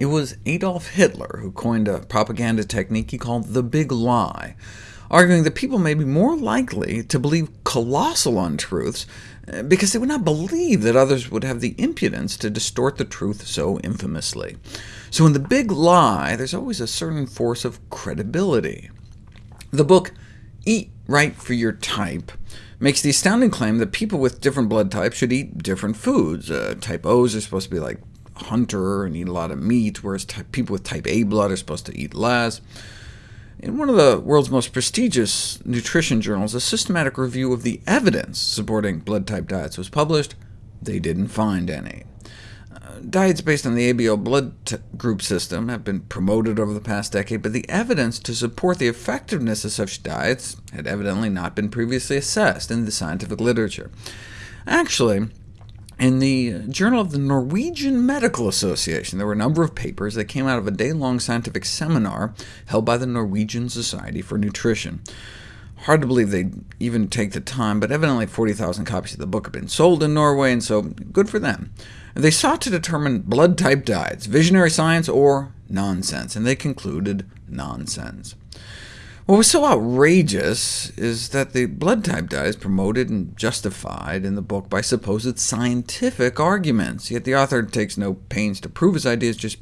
It was Adolf Hitler who coined a propaganda technique he called the big lie, arguing that people may be more likely to believe colossal untruths eh, because they would not believe that others would have the impudence to distort the truth so infamously. So in the big lie, there's always a certain force of credibility. The book Eat Right for Your Type makes the astounding claim that people with different blood types should eat different foods. Uh, type Os are supposed to be like hunter and eat a lot of meat, whereas people with type A blood are supposed to eat less. In one of the world's most prestigious nutrition journals, a systematic review of the evidence supporting blood type diets was published. They didn't find any. Uh, diets based on the ABO blood group system have been promoted over the past decade, but the evidence to support the effectiveness of such diets had evidently not been previously assessed in the scientific literature. Actually, in the Journal of the Norwegian Medical Association, there were a number of papers that came out of a day-long scientific seminar held by the Norwegian Society for Nutrition. Hard to believe they'd even take the time, but evidently 40,000 copies of the book have been sold in Norway, and so good for them. They sought to determine blood-type diets, visionary science or nonsense, and they concluded nonsense. What was so outrageous is that the blood type diet is promoted and justified in the book by supposed scientific arguments, yet the author takes no pains to prove his ideas, just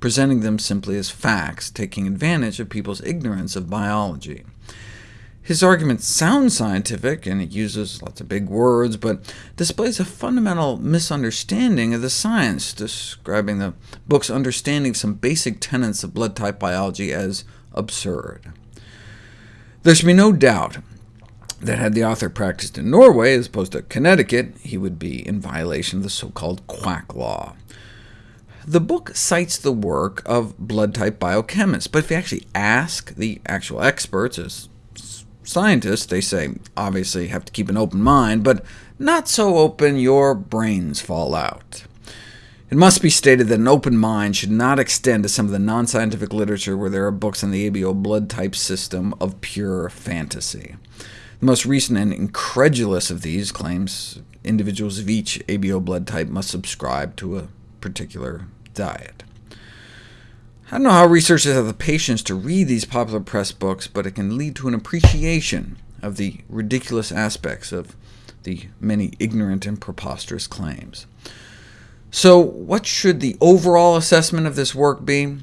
presenting them simply as facts, taking advantage of people's ignorance of biology. His arguments sound scientific, and it uses lots of big words, but displays a fundamental misunderstanding of the science, describing the book's understanding of some basic tenets of blood type biology as absurd. There should be no doubt that had the author practiced in Norway as opposed to Connecticut, he would be in violation of the so-called quack law. The book cites the work of blood-type biochemists, but if you actually ask the actual experts, as scientists, they say, obviously have to keep an open mind, but not so open your brains fall out. It must be stated that an open mind should not extend to some of the non-scientific literature where there are books on the ABO blood type system of pure fantasy. The most recent and incredulous of these claims individuals of each ABO blood type must subscribe to a particular diet. I don't know how researchers have the patience to read these popular press books, but it can lead to an appreciation of the ridiculous aspects of the many ignorant and preposterous claims. So what should the overall assessment of this work be?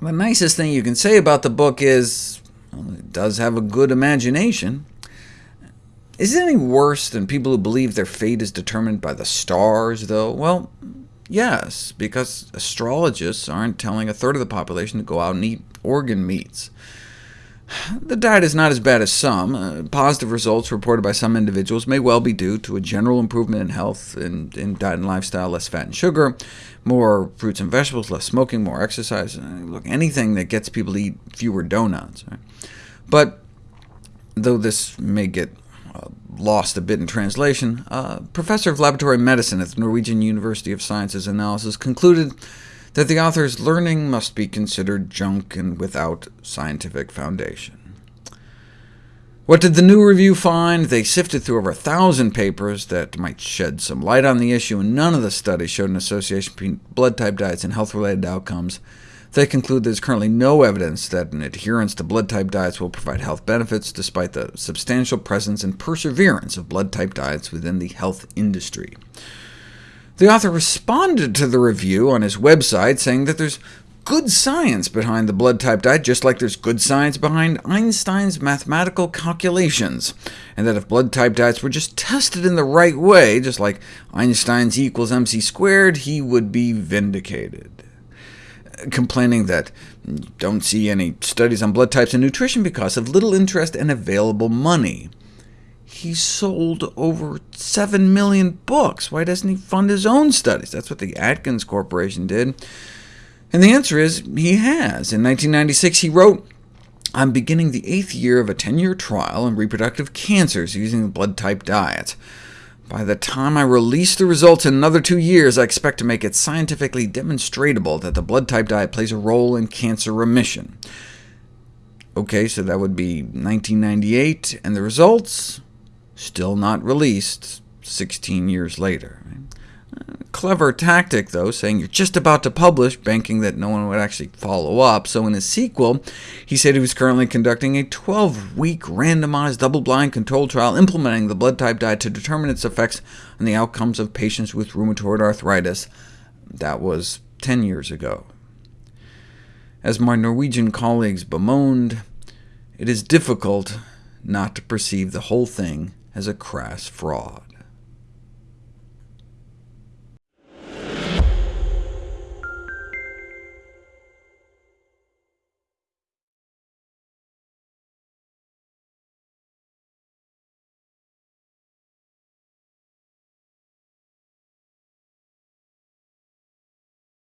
The nicest thing you can say about the book is, well, it does have a good imagination. Is it any worse than people who believe their fate is determined by the stars, though? Well, yes, because astrologists aren't telling a third of the population to go out and eat organ meats. The diet is not as bad as some. Uh, positive results reported by some individuals may well be due to a general improvement in health in, in diet and lifestyle, less fat and sugar, more fruits and vegetables, less smoking, more exercise. Uh, look, anything that gets people to eat fewer donuts. Right? But though this may get uh, lost a bit in translation, uh, professor of laboratory medicine at the Norwegian University of Sciences analysis concluded that the author's learning must be considered junk and without scientific foundation. What did the new review find? They sifted through over a thousand papers that might shed some light on the issue, and none of the studies showed an association between blood type diets and health-related outcomes. They conclude there's currently no evidence that an adherence to blood type diets will provide health benefits, despite the substantial presence and perseverance of blood type diets within the health industry. The author responded to the review on his website, saying that there's good science behind the blood type diet, just like there's good science behind Einstein's mathematical calculations, and that if blood type diets were just tested in the right way, just like Einstein's E equals mc squared, he would be vindicated. Complaining that don't see any studies on blood types and nutrition because of little interest and available money he sold over 7 million books. Why doesn't he fund his own studies? That's what the Atkins Corporation did. And the answer is he has. In 1996, he wrote, I'm beginning the eighth year of a 10-year trial in reproductive cancers using the blood-type diet. By the time I release the results in another two years, I expect to make it scientifically demonstrable that the blood-type diet plays a role in cancer remission. OK, so that would be 1998, and the results? Still not released 16 years later. Uh, clever tactic, though, saying you're just about to publish, banking that no one would actually follow up. So in his sequel, he said he was currently conducting a 12-week randomized double-blind controlled trial implementing the blood type diet to determine its effects on the outcomes of patients with rheumatoid arthritis. That was 10 years ago. As my Norwegian colleagues bemoaned, it is difficult not to perceive the whole thing as a crass fraud.